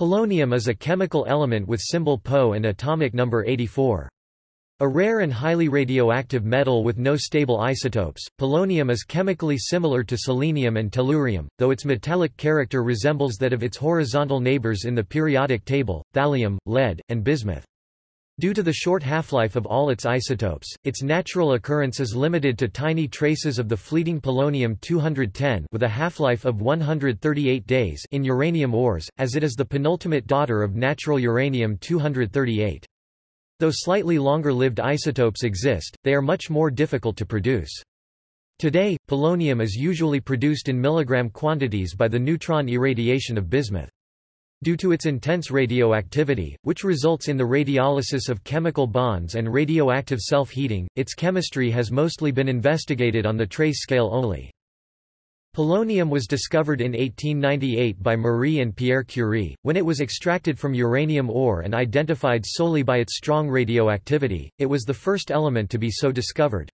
Polonium is a chemical element with symbol Po and atomic number 84. A rare and highly radioactive metal with no stable isotopes, polonium is chemically similar to selenium and tellurium, though its metallic character resembles that of its horizontal neighbors in the periodic table, thallium, lead, and bismuth. Due to the short half-life of all its isotopes, its natural occurrence is limited to tiny traces of the fleeting polonium-210 with a half-life of 138 days in uranium ores, as it is the penultimate daughter of natural uranium-238. Though slightly longer-lived isotopes exist, they are much more difficult to produce. Today, polonium is usually produced in milligram quantities by the neutron irradiation of bismuth. Due to its intense radioactivity, which results in the radiolysis of chemical bonds and radioactive self-heating, its chemistry has mostly been investigated on the trace scale only. Polonium was discovered in 1898 by Marie and Pierre Curie, when it was extracted from uranium ore and identified solely by its strong radioactivity, it was the first element to be so discovered.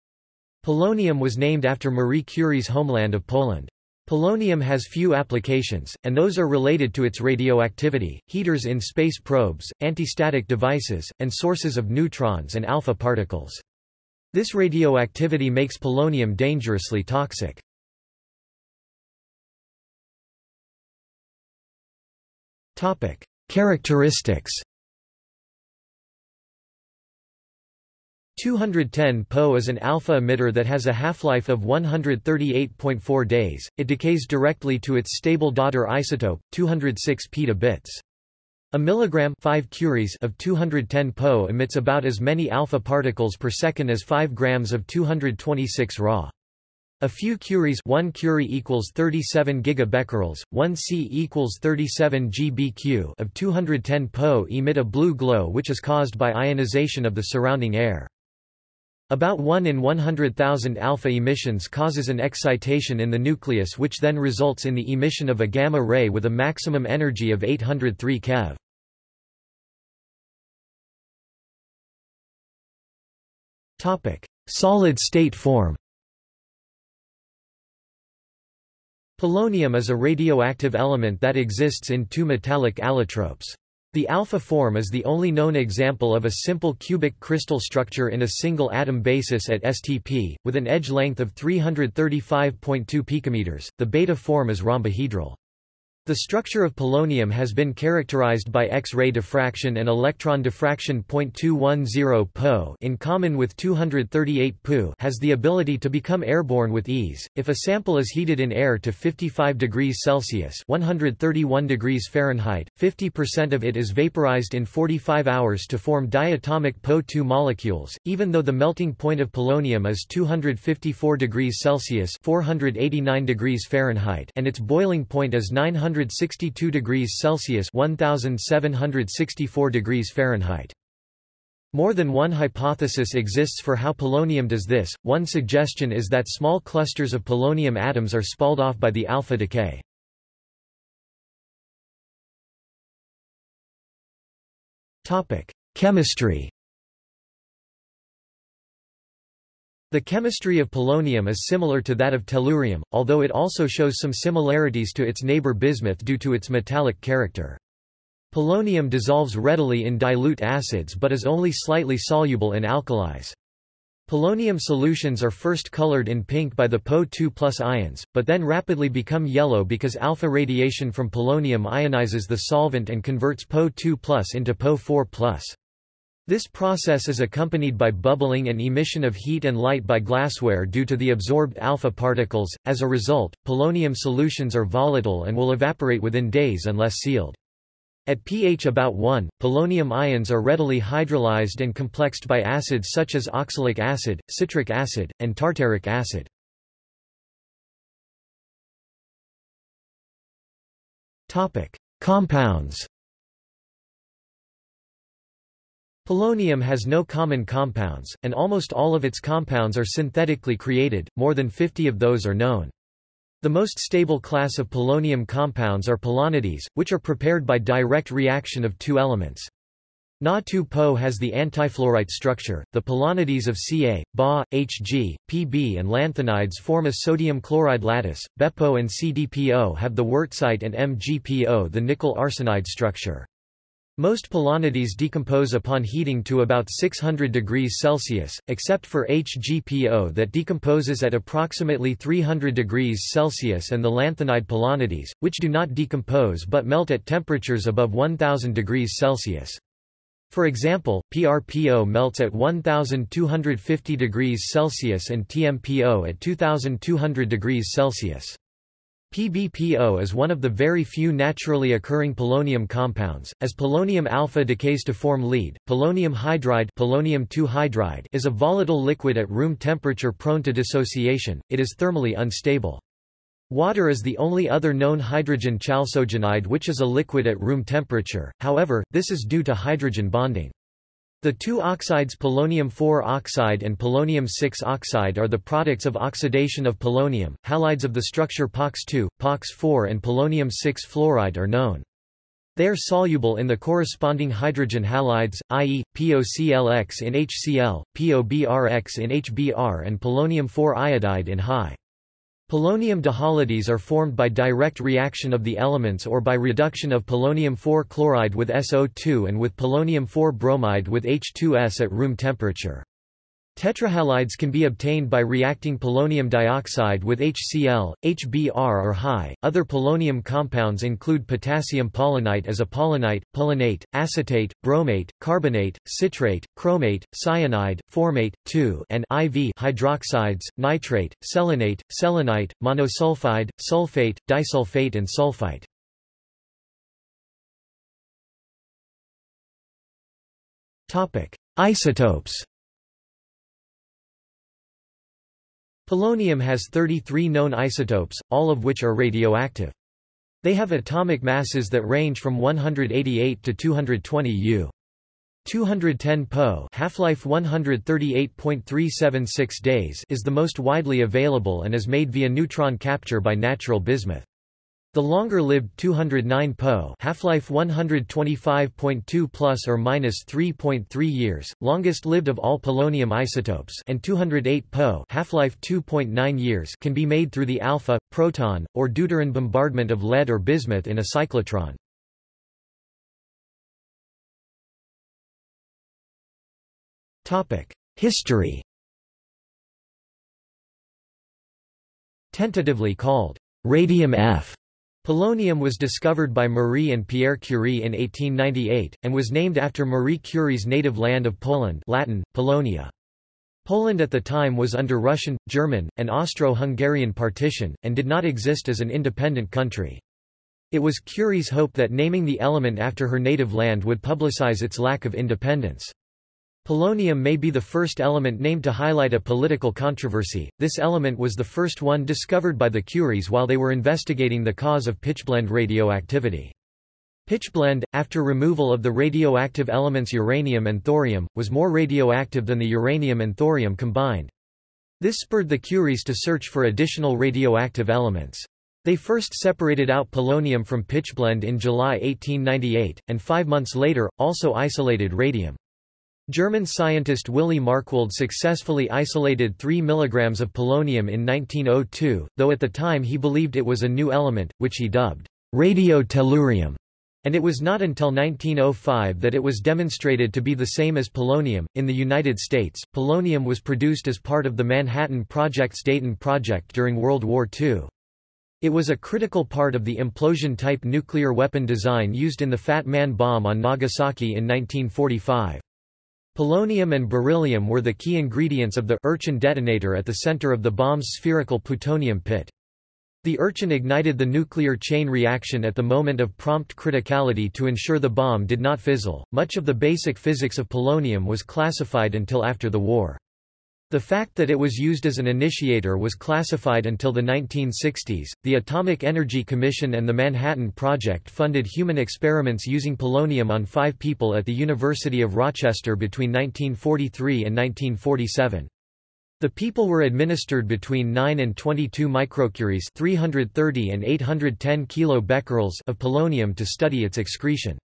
Polonium was named after Marie Curie's homeland of Poland. Polonium has few applications, and those are related to its radioactivity, heaters in space probes, antistatic devices, and sources of neutrons and alpha particles. This radioactivity makes polonium dangerously toxic. Characteristics 210 Po is an alpha emitter that has a half-life of 138.4 days. It decays directly to its stable daughter isotope, 206 petabits. A milligram 5 curies of 210 Po emits about as many alpha particles per second as 5 grams of 226 Ra. A few curies 1 curie equals 37 gigabecquerels, 1 C equals 37 GBq of 210 Po emit a blue glow which is caused by ionization of the surrounding air. About 1 in 100,000 alpha emissions causes an excitation in the nucleus which then results in the emission of a gamma ray with a maximum energy of 803 keV. Solid-state form Polonium is a radioactive element that exists in two metallic allotropes. The alpha form is the only known example of a simple cubic crystal structure in a single atom basis at STP, with an edge length of 335.2 picometers. The beta form is rhombohedral. The structure of polonium has been characterized by X-ray diffraction and electron diffraction. 0.210 Po in common with 238 Pu has the ability to become airborne with ease. If a sample is heated in air to 55 degrees Celsius (131 degrees Fahrenheit), 50% of it is vaporized in 45 hours to form diatomic Po2 molecules, even though the melting point of polonium is 254 degrees Celsius (489 degrees Fahrenheit) and its boiling point is 900 162 degrees Celsius 1764 degrees Fahrenheit. More than one hypothesis exists for how polonium does this. One suggestion is that small clusters of polonium atoms are spalled off by the alpha decay. Topic: Chemistry The chemistry of polonium is similar to that of tellurium, although it also shows some similarities to its neighbor bismuth due to its metallic character. Polonium dissolves readily in dilute acids but is only slightly soluble in alkalis. Polonium solutions are first colored in pink by the Po2 ions, but then rapidly become yellow because alpha radiation from polonium ionizes the solvent and converts Po2 into Po4 this process is accompanied by bubbling and emission of heat and light by glassware due to the absorbed alpha particles. As a result, polonium solutions are volatile and will evaporate within days unless sealed. At pH about 1, polonium ions are readily hydrolyzed and complexed by acids such as oxalic acid, citric acid, and tartaric acid. Topic: Compounds Polonium has no common compounds, and almost all of its compounds are synthetically created, more than 50 of those are known. The most stable class of polonium compounds are polonides, which are prepared by direct reaction of two elements. Na2-Po has the antifluorite structure. The polonides of Ca, Ba, Hg, Pb and lanthanides form a sodium chloride lattice. BePo and CdPo have the wurtzite and MgPo the nickel arsenide structure. Most polonides decompose upon heating to about 600 degrees Celsius, except for HgPO that decomposes at approximately 300 degrees Celsius and the lanthanide polonides, which do not decompose but melt at temperatures above 1000 degrees Celsius. For example, PRPO melts at 1250 degrees Celsius and TMPO at 2200 degrees Celsius. PbPO is one of the very few naturally occurring polonium compounds. As polonium alpha decays to form lead, polonium hydride, polonium hydride is a volatile liquid at room temperature prone to dissociation. It is thermally unstable. Water is the only other known hydrogen chalcogenide which is a liquid at room temperature, however, this is due to hydrogen bonding. The two oxides polonium-4 oxide and polonium-6 oxide are the products of oxidation of polonium. Halides of the structure POX2, POX4 and polonium-6 fluoride are known. They are soluble in the corresponding hydrogen halides, i.e., POClX in HCl, POBrX in HBr and polonium-4 iodide in high. Polonium dihalides are formed by direct reaction of the elements or by reduction of polonium-4 chloride with SO2 and with polonium-4 bromide with H2S at room temperature. Tetrahalides can be obtained by reacting polonium dioxide with HCl, HBr or high. Other polonium compounds include potassium polonite as a polonite, polonate, acetate, bromate, carbonate, citrate, chromate, cyanide, formate, 2 and IV hydroxides, nitrate, selenate, selenite, monosulfide, sulfate, disulfate and sulfite. Topic: Isotopes Polonium has 33 known isotopes, all of which are radioactive. They have atomic masses that range from 188 to 220 U. 210 Po half-life 138.376 days is the most widely available and is made via neutron capture by natural bismuth. The longer-lived 209 Po half-life 125.2 plus or minus 3.3 years, longest-lived of all polonium isotopes, and 208 Po half-life 2.9 years can be made through the alpha, proton, or deuteron bombardment of lead or bismuth in a cyclotron. Topic: History. Tentatively called radium F Polonium was discovered by Marie and Pierre Curie in 1898, and was named after Marie Curie's native land of Poland Latin, Polonia. Poland at the time was under Russian, German, and Austro-Hungarian partition, and did not exist as an independent country. It was Curie's hope that naming the element after her native land would publicize its lack of independence. Polonium may be the first element named to highlight a political controversy. This element was the first one discovered by the Curies while they were investigating the cause of pitchblende radioactivity. Pitchblende, after removal of the radioactive elements uranium and thorium, was more radioactive than the uranium and thorium combined. This spurred the Curies to search for additional radioactive elements. They first separated out polonium from pitchblende in July 1898, and five months later, also isolated radium. German scientist Willy Marckwald successfully isolated 3 mg of polonium in 1902, though at the time he believed it was a new element, which he dubbed radio-tellurium, and it was not until 1905 that it was demonstrated to be the same as polonium. In the United States, polonium was produced as part of the Manhattan Project's Dayton Project during World War II. It was a critical part of the implosion-type nuclear weapon design used in the Fat Man bomb on Nagasaki in 1945. Polonium and beryllium were the key ingredients of the Urchin detonator at the center of the bomb's spherical plutonium pit. The Urchin ignited the nuclear chain reaction at the moment of prompt criticality to ensure the bomb did not fizzle. Much of the basic physics of polonium was classified until after the war. The fact that it was used as an initiator was classified until the 1960s. The Atomic Energy Commission and the Manhattan Project funded human experiments using polonium on five people at the University of Rochester between 1943 and 1947. The people were administered between 9 and 22 microcuries 330 and 810 kilobecquerels of polonium to study its excretion.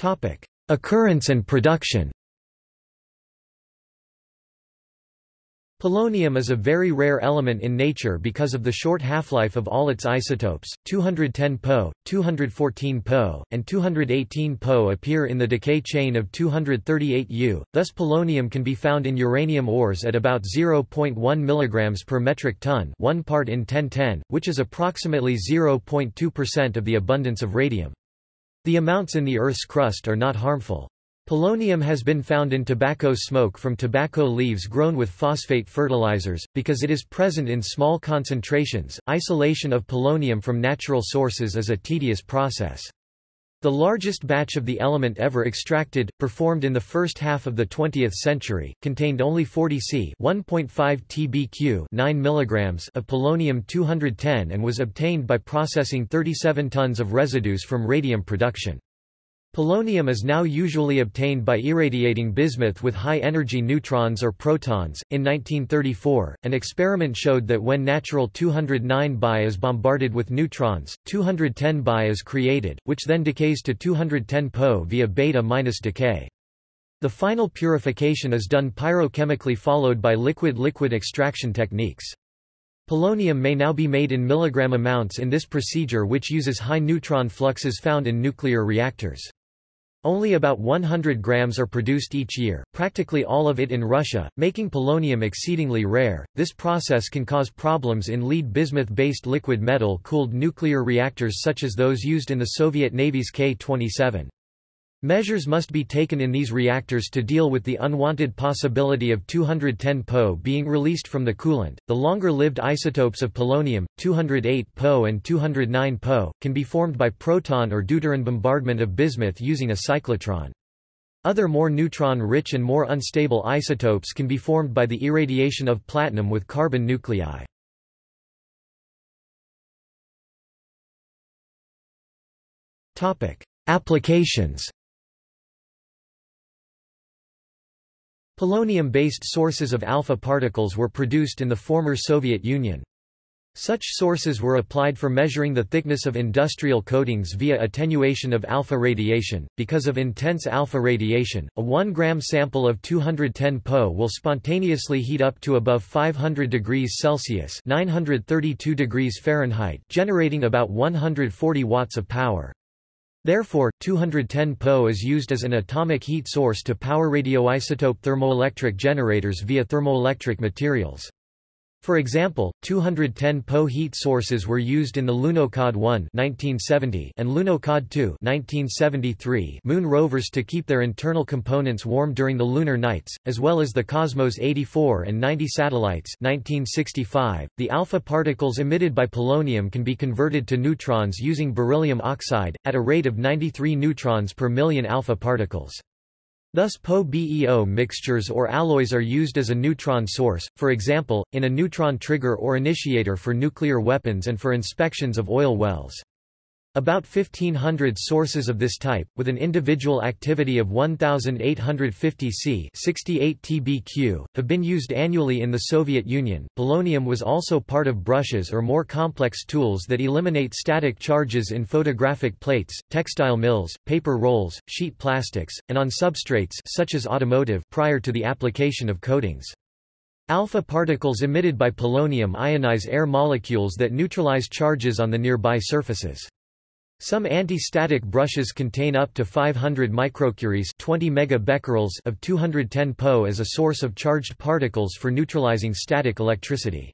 Topic: Occurrence and production. Polonium is a very rare element in nature because of the short half-life of all its isotopes. 210 Po, 214 Po, and 218 Po appear in the decay chain of 238 U. Thus polonium can be found in uranium ores at about 0.1 mg per metric ton, 1 part in 1010, which is approximately 0.2% of the abundance of radium. The amounts in the Earth's crust are not harmful. Polonium has been found in tobacco smoke from tobacco leaves grown with phosphate fertilizers, because it is present in small concentrations. Isolation of polonium from natural sources is a tedious process. The largest batch of the element ever extracted, performed in the first half of the 20th century, contained only 40 C 1.5 tbq 9 mg of polonium-210 and was obtained by processing 37 tons of residues from radium production. Polonium is now usually obtained by irradiating bismuth with high-energy neutrons or protons. In 1934, an experiment showed that when natural 209 Bi is bombarded with neutrons, 210 Bi is created, which then decays to 210 Po via beta minus decay. The final purification is done pyrochemically followed by liquid-liquid extraction techniques. Polonium may now be made in milligram amounts in this procedure which uses high neutron fluxes found in nuclear reactors. Only about 100 grams are produced each year, practically all of it in Russia, making polonium exceedingly rare. This process can cause problems in lead bismuth-based liquid metal-cooled nuclear reactors such as those used in the Soviet Navy's K-27. Measures must be taken in these reactors to deal with the unwanted possibility of 210 Po being released from the coolant. The longer-lived isotopes of polonium, 208 Po and 209 Po, can be formed by proton or deuteron bombardment of bismuth using a cyclotron. Other more neutron-rich and more unstable isotopes can be formed by the irradiation of platinum with carbon nuclei. Applications Polonium-based sources of alpha particles were produced in the former Soviet Union. Such sources were applied for measuring the thickness of industrial coatings via attenuation of alpha radiation. Because of intense alpha radiation, a 1 gram sample of 210 Po will spontaneously heat up to above 500 degrees Celsius (932 degrees Fahrenheit), generating about 140 watts of power. Therefore, 210 Po is used as an atomic heat source to power radioisotope thermoelectric generators via thermoelectric materials. For example, 210 Po heat sources were used in the Lunokhod 1 1970 and Lunokhod 2 1973 moon rovers to keep their internal components warm during the lunar nights, as well as the Cosmos 84 and 90 satellites 1965. .The alpha particles emitted by polonium can be converted to neutrons using beryllium oxide, at a rate of 93 neutrons per million alpha particles. Thus Po-BeO mixtures or alloys are used as a neutron source, for example, in a neutron trigger or initiator for nuclear weapons and for inspections of oil wells. About 1500 sources of this type, with an individual activity of 1850 C 68 TBq, have been used annually in the Soviet Union. Polonium was also part of brushes or more complex tools that eliminate static charges in photographic plates, textile mills, paper rolls, sheet plastics, and on substrates such as automotive prior to the application of coatings. Alpha particles emitted by polonium ionize air molecules that neutralize charges on the nearby surfaces. Some anti-static brushes contain up to 500 microcuries 20 megabecquerels of 210 Po as a source of charged particles for neutralizing static electricity.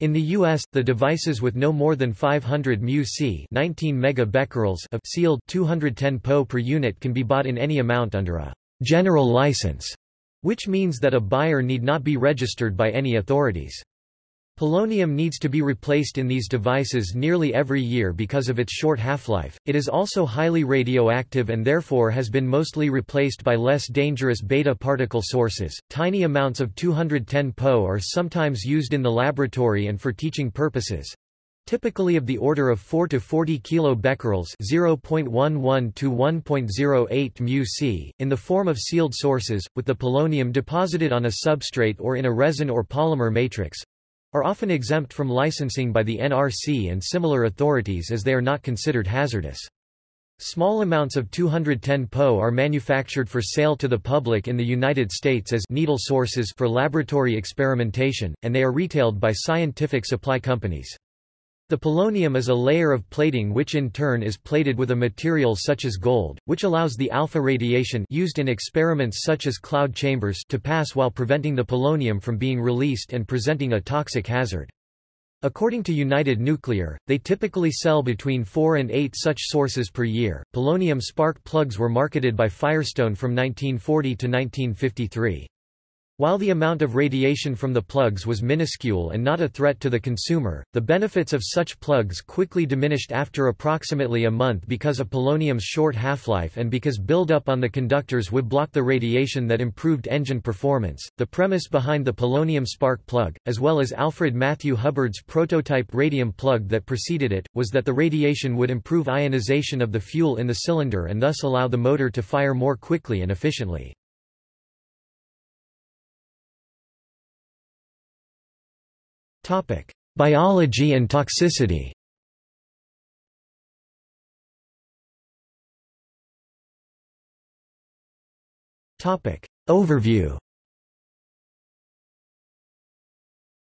In the U.S., the devices with no more than 500 μc 19 megabecquerels of sealed 210 Po per unit can be bought in any amount under a general license, which means that a buyer need not be registered by any authorities. Polonium needs to be replaced in these devices nearly every year because of its short half-life. It is also highly radioactive and therefore has been mostly replaced by less dangerous beta particle sources. Tiny amounts of 210 Po are sometimes used in the laboratory and for teaching purposes. Typically of the order of 4 to 40 kilobecquerels (0.11 to 1.08 μc) in the form of sealed sources, with the polonium deposited on a substrate or in a resin or polymer matrix, are often exempt from licensing by the NRC and similar authorities as they are not considered hazardous. Small amounts of 210 Po are manufactured for sale to the public in the United States as needle sources for laboratory experimentation, and they are retailed by scientific supply companies. The polonium is a layer of plating which in turn is plated with a material such as gold, which allows the alpha radiation used in experiments such as cloud chambers to pass while preventing the polonium from being released and presenting a toxic hazard. According to United Nuclear, they typically sell between four and eight such sources per year. Polonium spark plugs were marketed by Firestone from 1940 to 1953. While the amount of radiation from the plugs was minuscule and not a threat to the consumer, the benefits of such plugs quickly diminished after approximately a month because of polonium's short half-life and because buildup on the conductors would block the radiation that improved engine performance. The premise behind the polonium spark plug, as well as Alfred Matthew Hubbard's prototype radium plug that preceded it, was that the radiation would improve ionization of the fuel in the cylinder and thus allow the motor to fire more quickly and efficiently. Topic: Biology and toxicity. Topic: Overview.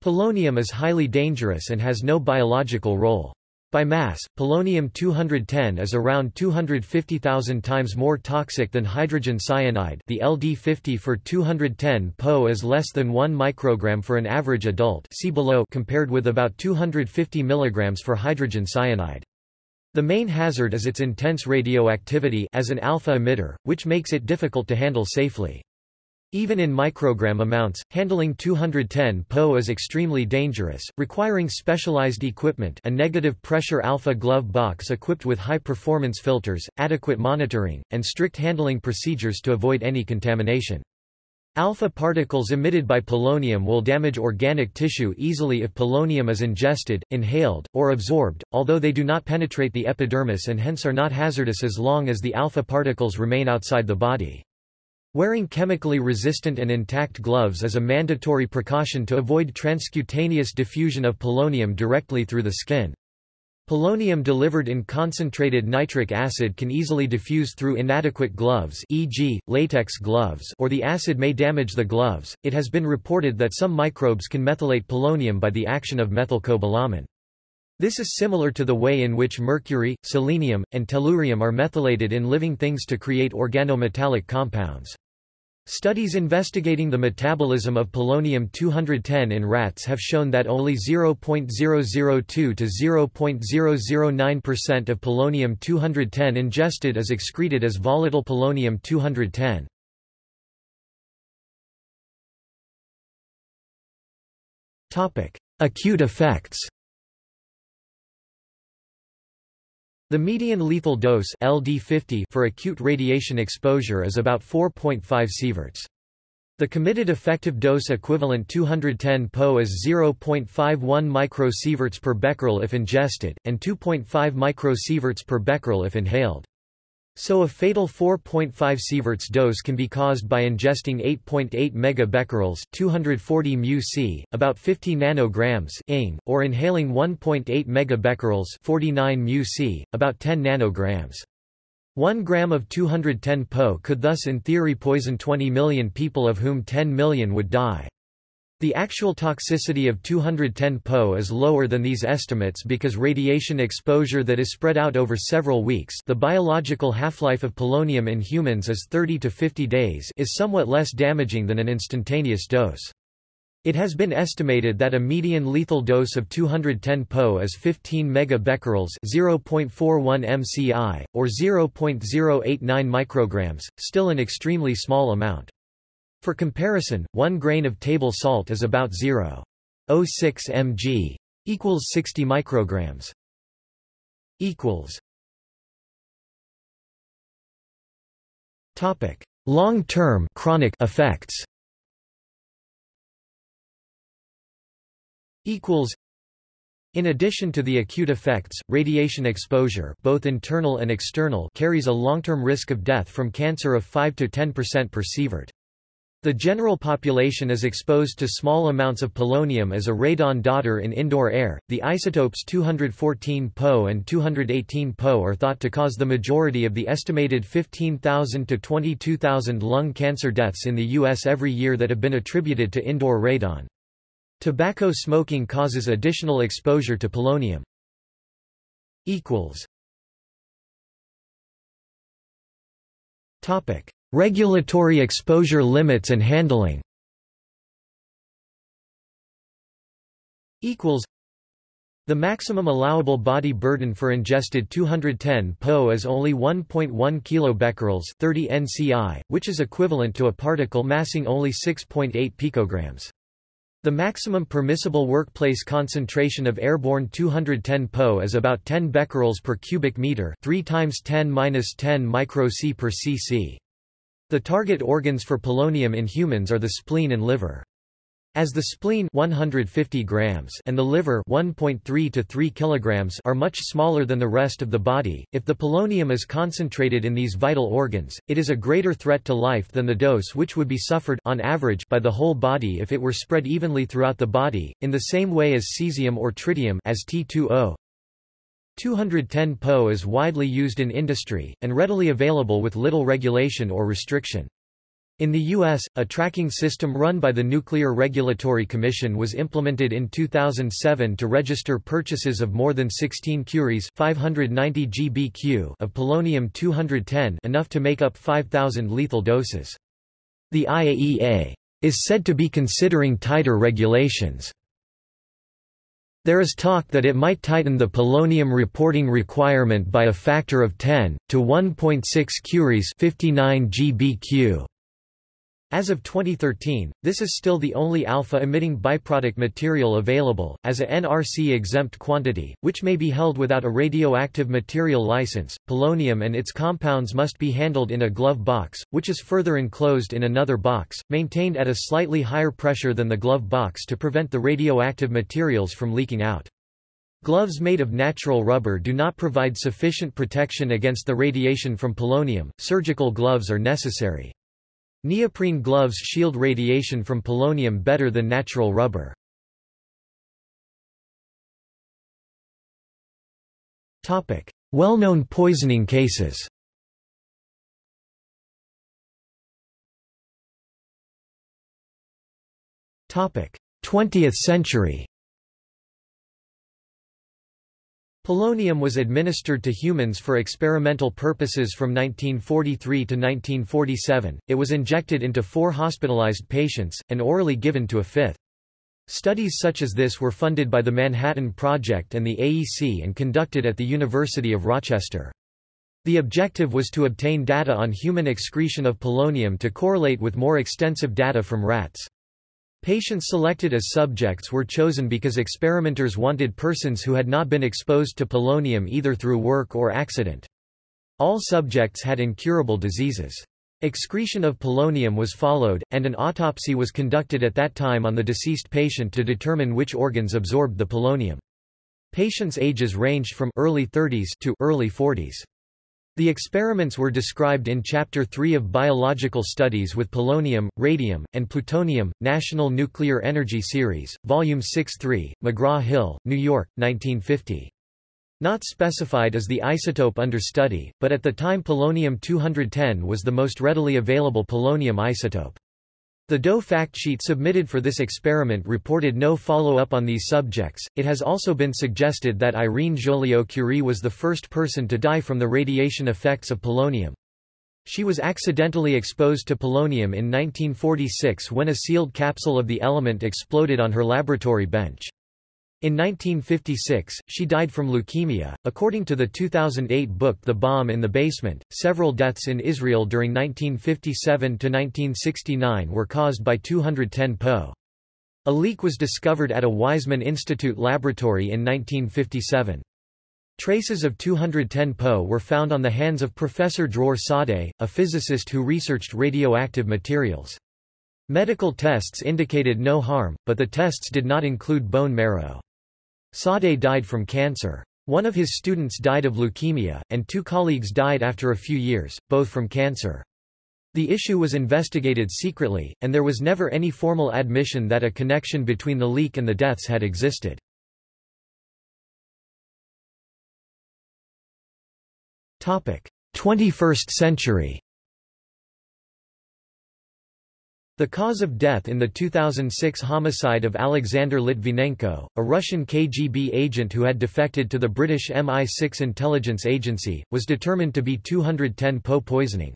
Polonium is highly dangerous and has no biological role. By mass, polonium-210 is around 250,000 times more toxic than hydrogen cyanide the LD50 for 210 Po is less than 1 microgram for an average adult see below compared with about 250 milligrams for hydrogen cyanide. The main hazard is its intense radioactivity as an alpha emitter, which makes it difficult to handle safely. Even in microgram amounts, handling 210 Po is extremely dangerous, requiring specialized equipment a negative pressure alpha glove box equipped with high-performance filters, adequate monitoring, and strict handling procedures to avoid any contamination. Alpha particles emitted by polonium will damage organic tissue easily if polonium is ingested, inhaled, or absorbed, although they do not penetrate the epidermis and hence are not hazardous as long as the alpha particles remain outside the body. Wearing chemically resistant and intact gloves is a mandatory precaution to avoid transcutaneous diffusion of polonium directly through the skin. Polonium delivered in concentrated nitric acid can easily diffuse through inadequate gloves e.g., latex gloves or the acid may damage the gloves. It has been reported that some microbes can methylate polonium by the action of methylcobalamin. This is similar to the way in which mercury, selenium, and tellurium are methylated in living things to create organometallic compounds. Studies investigating the metabolism of polonium-210 in rats have shown that only 0.002 to 0.009% of polonium-210 ingested is excreted as volatile polonium-210. Acute effects The median lethal dose LD50 for acute radiation exposure is about 4.5 sieverts. The committed effective dose equivalent 210 Po is 0.51 microsieverts per becquerel if ingested, and 2.5 microsieverts per becquerel if inhaled. So a fatal 4.5 sieverts dose can be caused by ingesting 8.8 megabecquerels 240 μc, about 50 nanograms ing, or inhaling 1.8 megabecquerels 49 μc, about 10 nanograms. 1 gram of 210 Po could thus in theory poison 20 million people of whom 10 million would die. The actual toxicity of 210 Po is lower than these estimates because radiation exposure that is spread out over several weeks the biological half-life of polonium in humans is 30 to 50 days is somewhat less damaging than an instantaneous dose. It has been estimated that a median lethal dose of 210 Po is 15 megabecquerels 0.41 mci, or 0.089 micrograms, still an extremely small amount. For comparison, 1 grain of table salt is about 0.06 mg equals 60 micrograms equals Topic: Long-term chronic effects. Equals. In addition to the acute effects, radiation exposure, both internal and external, carries a long-term risk of death from cancer of 5 to 10% per sievert. The general population is exposed to small amounts of polonium as a radon daughter in indoor air. The isotopes 214 Po and 218 Po are thought to cause the majority of the estimated 15,000 to 22,000 lung cancer deaths in the U.S. every year that have been attributed to indoor radon. Tobacco smoking causes additional exposure to polonium. Topic. Regulatory exposure limits and handling equals the maximum allowable body burden for ingested 210 Po is only 1.1 kilobecquerels 30 nci, which is equivalent to a particle massing only 6.8 picograms. The maximum permissible workplace concentration of airborne 210 Po is about 10 becquerels per cubic meter, 3 times 10 minus 10 micro C per cc. The target organs for polonium in humans are the spleen and liver. As the spleen 150 grams and the liver 1.3 to 3 kilograms are much smaller than the rest of the body, if the polonium is concentrated in these vital organs, it is a greater threat to life than the dose which would be suffered on average by the whole body if it were spread evenly throughout the body, in the same way as cesium or tritium as T2O. 210 Po is widely used in industry, and readily available with little regulation or restriction. In the U.S., a tracking system run by the Nuclear Regulatory Commission was implemented in 2007 to register purchases of more than 16 curies 590 GBq of polonium-210 enough to make up 5,000 lethal doses. The IAEA is said to be considering tighter regulations. There is talk that it might tighten the polonium reporting requirement by a factor of 10, to 1.6 curies 59 GBq. As of 2013, this is still the only alpha-emitting byproduct material available, as a NRC-exempt quantity, which may be held without a radioactive material license. Polonium and its compounds must be handled in a glove box, which is further enclosed in another box, maintained at a slightly higher pressure than the glove box to prevent the radioactive materials from leaking out. Gloves made of natural rubber do not provide sufficient protection against the radiation from polonium, surgical gloves are necessary. Neoprene gloves shield radiation from polonium better than natural rubber. Well-known poisoning cases 20th century. Polonium was administered to humans for experimental purposes from 1943 to 1947, it was injected into four hospitalized patients, and orally given to a fifth. Studies such as this were funded by the Manhattan Project and the AEC and conducted at the University of Rochester. The objective was to obtain data on human excretion of polonium to correlate with more extensive data from rats. Patients selected as subjects were chosen because experimenters wanted persons who had not been exposed to polonium either through work or accident. All subjects had incurable diseases. Excretion of polonium was followed, and an autopsy was conducted at that time on the deceased patient to determine which organs absorbed the polonium. Patients' ages ranged from early 30s to early 40s. The experiments were described in Chapter 3 of Biological Studies with Polonium, Radium, and Plutonium, National Nuclear Energy Series, Volume 6-3, McGraw-Hill, New York, 1950. Not specified as the isotope under study, but at the time polonium-210 was the most readily available polonium isotope. The Doe factsheet submitted for this experiment reported no follow-up on these subjects. It has also been suggested that Irene Joliot-Curie was the first person to die from the radiation effects of polonium. She was accidentally exposed to polonium in 1946 when a sealed capsule of the element exploded on her laboratory bench. In 1956, she died from leukemia. According to the 2008 book The Bomb in the Basement, several deaths in Israel during 1957 to 1969 were caused by 210 Po. A leak was discovered at a Weizmann Institute laboratory in 1957. Traces of 210 Po were found on the hands of Professor Dror Sadeh, a physicist who researched radioactive materials. Medical tests indicated no harm, but the tests did not include bone marrow. Sadeh died from cancer. One of his students died of leukemia, and two colleagues died after a few years, both from cancer. The issue was investigated secretly, and there was never any formal admission that a connection between the leak and the deaths had existed. Topic: 21st century The cause of death in the 2006 homicide of Alexander Litvinenko, a Russian KGB agent who had defected to the British MI6 intelligence agency, was determined to be 210-Po poisoning.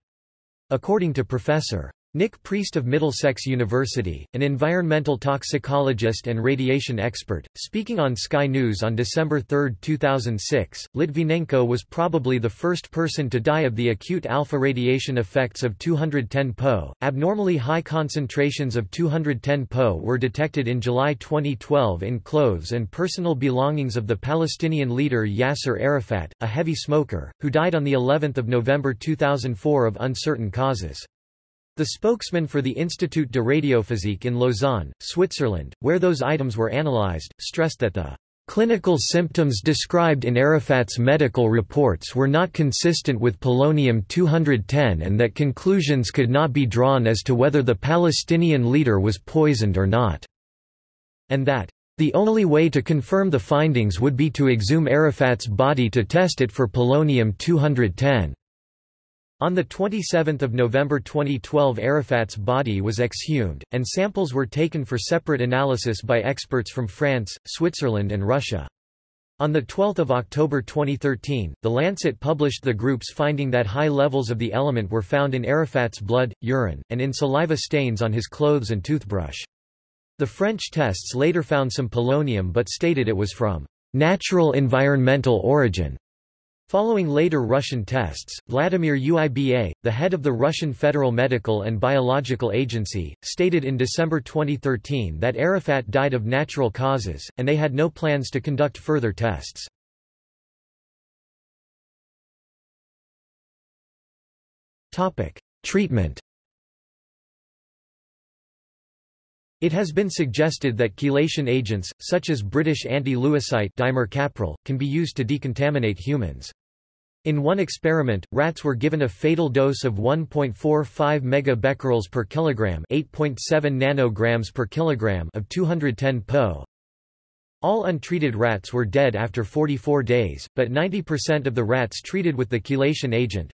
According to Professor. Nick Priest of Middlesex University, an environmental toxicologist and radiation expert, speaking on Sky News on December 3, 2006, Litvinenko was probably the first person to die of the acute alpha radiation effects of 210 Po. Abnormally high concentrations of 210 Po were detected in July 2012 in clothes and personal belongings of the Palestinian leader Yasser Arafat, a heavy smoker, who died on the 11th of November 2004 of uncertain causes. The spokesman for the Institut de Radiophysique in Lausanne, Switzerland, where those items were analyzed, stressed that the clinical symptoms described in Arafat's medical reports were not consistent with polonium-210 and that conclusions could not be drawn as to whether the Palestinian leader was poisoned or not, and that the only way to confirm the findings would be to exhume Arafat's body to test it for polonium-210. On 27 November 2012 Arafat's body was exhumed, and samples were taken for separate analysis by experts from France, Switzerland and Russia. On 12 October 2013, The Lancet published the group's finding that high levels of the element were found in Arafat's blood, urine, and in saliva stains on his clothes and toothbrush. The French tests later found some polonium but stated it was from natural environmental origin. Following later Russian tests, Vladimir Uiba, the head of the Russian Federal Medical and Biological Agency, stated in December 2013 that Arafat died of natural causes, and they had no plans to conduct further tests. Treatment It has been suggested that chelation agents, such as British anti-Lewisite can be used to decontaminate humans. In one experiment, rats were given a fatal dose of 1.45 megabecquerels per kilogram, 8.7 nanograms per kilogram of 210 Po. All untreated rats were dead after 44 days, but 90% of the rats treated with the chelation agent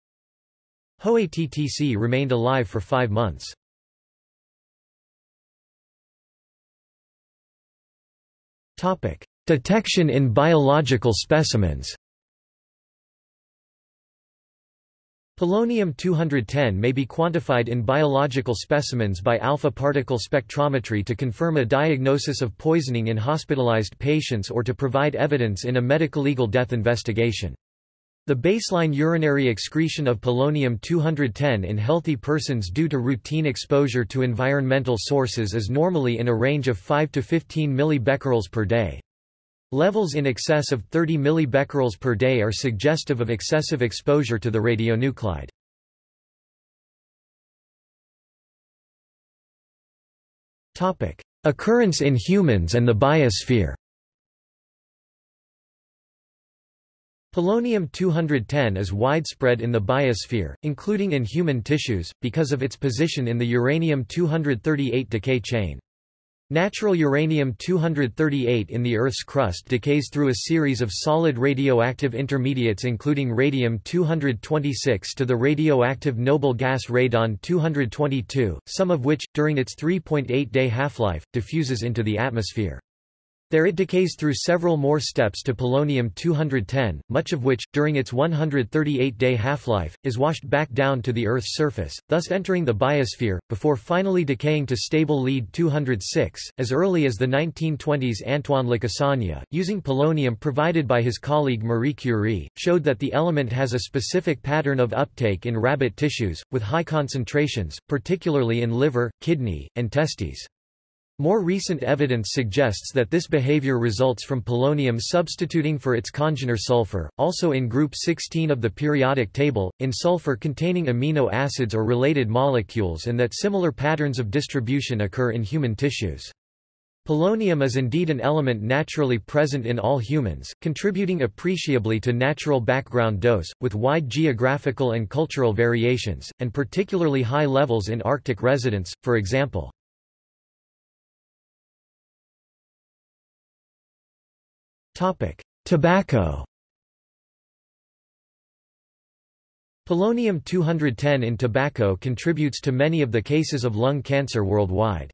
HOATTC remained alive for 5 months. Topic: Detection in biological specimens. Polonium-210 may be quantified in biological specimens by alpha particle spectrometry to confirm a diagnosis of poisoning in hospitalized patients or to provide evidence in a medico-legal death investigation. The baseline urinary excretion of polonium-210 in healthy persons due to routine exposure to environmental sources is normally in a range of 5 to 15 millibecquerels per day. Levels in excess of 30 millibecquerels per day are suggestive of excessive exposure to the radionuclide. Topic: Occurrence in humans and the biosphere. Polonium-210 is widespread in the biosphere, including in human tissues, because of its position in the uranium-238 decay chain. Natural uranium-238 in the Earth's crust decays through a series of solid radioactive intermediates including radium-226 to the radioactive noble gas radon-222, some of which, during its 3.8-day half-life, diffuses into the atmosphere. There it decays through several more steps to polonium-210, much of which, during its 138-day half-life, is washed back down to the Earth's surface, thus entering the biosphere, before finally decaying to stable lead-206. As early as the 1920s Antoine Lacassagne, using polonium provided by his colleague Marie Curie, showed that the element has a specific pattern of uptake in rabbit tissues, with high concentrations, particularly in liver, kidney, and testes. More recent evidence suggests that this behavior results from polonium substituting for its congener sulfur, also in group 16 of the periodic table, in sulfur containing amino acids or related molecules and that similar patterns of distribution occur in human tissues. Polonium is indeed an element naturally present in all humans, contributing appreciably to natural background dose, with wide geographical and cultural variations, and particularly high levels in Arctic residents, for example. Tobacco Polonium-210 in tobacco contributes to many of the cases of lung cancer worldwide.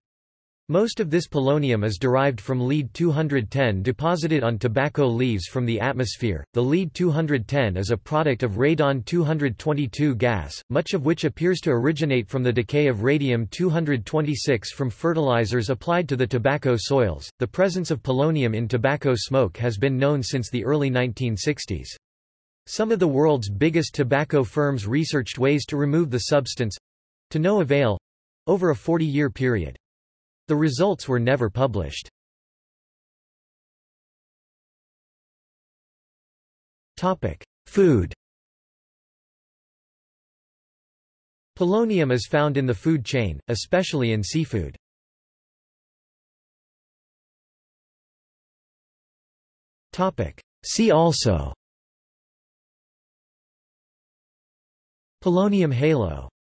Most of this polonium is derived from lead-210 deposited on tobacco leaves from the atmosphere. The lead-210 is a product of radon-222 gas, much of which appears to originate from the decay of radium-226 from fertilizers applied to the tobacco soils. The presence of polonium in tobacco smoke has been known since the early 1960s. Some of the world's biggest tobacco firms researched ways to remove the substance—to no avail—over a 40-year period. The results were never published. Topic: Food Polonium is found in the food chain, especially in seafood. Topic: See also Polonium halo